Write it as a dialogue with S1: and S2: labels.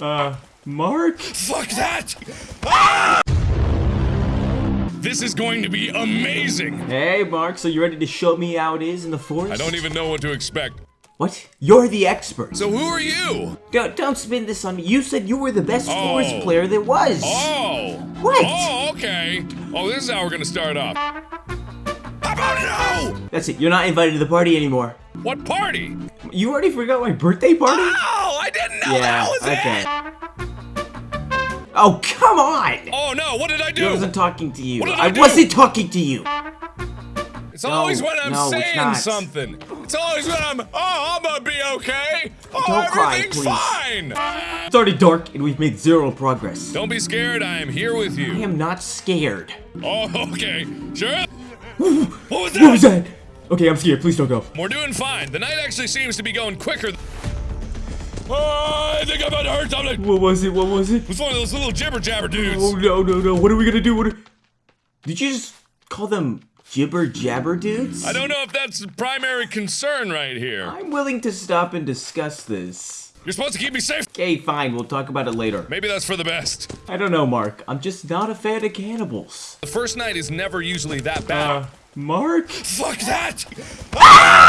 S1: Uh, Mark?
S2: Fuck that! Ah! This is going to be amazing!
S1: Hey, Mark, so you ready to show me how it is in the forest?
S2: I don't even know what to expect.
S1: What? You're the expert.
S2: So who are you?
S1: Don't, don't spin this on me. You said you were the best
S2: Oh.
S1: forest player there was.
S2: Oh!
S1: What?
S2: Oh, okay. Oh, this is how we're gonna start off. How about no?
S1: That's it. You're not invited to the party anymore.
S2: What party?
S1: You already forgot my birthday party?
S2: Oh, I didn't know
S1: yeah,
S2: that was
S1: okay.
S2: it!
S1: Oh, come on!
S2: Oh no, what did I do?
S1: I wasn't talking to you.
S2: What did I
S1: I wasn't talking to you.
S2: It's always
S1: No,
S2: when I'm
S1: no,
S2: saying
S1: not.
S2: something. It's always when I'm, oh, I'm gonna be okay. Oh,
S1: Don't cry,
S2: everything's
S1: please.
S2: fine.
S1: It's already dark and we've made zero progress.
S2: Don't be scared, I am here with you.
S1: I am not scared.
S2: Oh, okay. Sure. What was that?
S1: What was that? Okay, I'm scared. Please don't go.
S2: We're doing fine. The night actually seems to be going quicker. Oh, I think I'm about to hurt something.
S1: What was it? What was it?
S2: It's one of those little jibber jabber dudes.
S1: Oh no no no! What are we gonna do? What? Are... Did you just call them jibber jabber dudes?
S2: I don't know if that's the primary concern right here.
S1: I'm willing to stop and discuss this.
S2: You're supposed to keep me safe.
S1: Okay, fine. We'll talk about it later.
S2: Maybe that's for the best.
S1: I don't know, Mark. I'm just not a fan of cannibals.
S2: The first night is never usually that bad.
S1: Uh, Mark?
S2: Fuck that!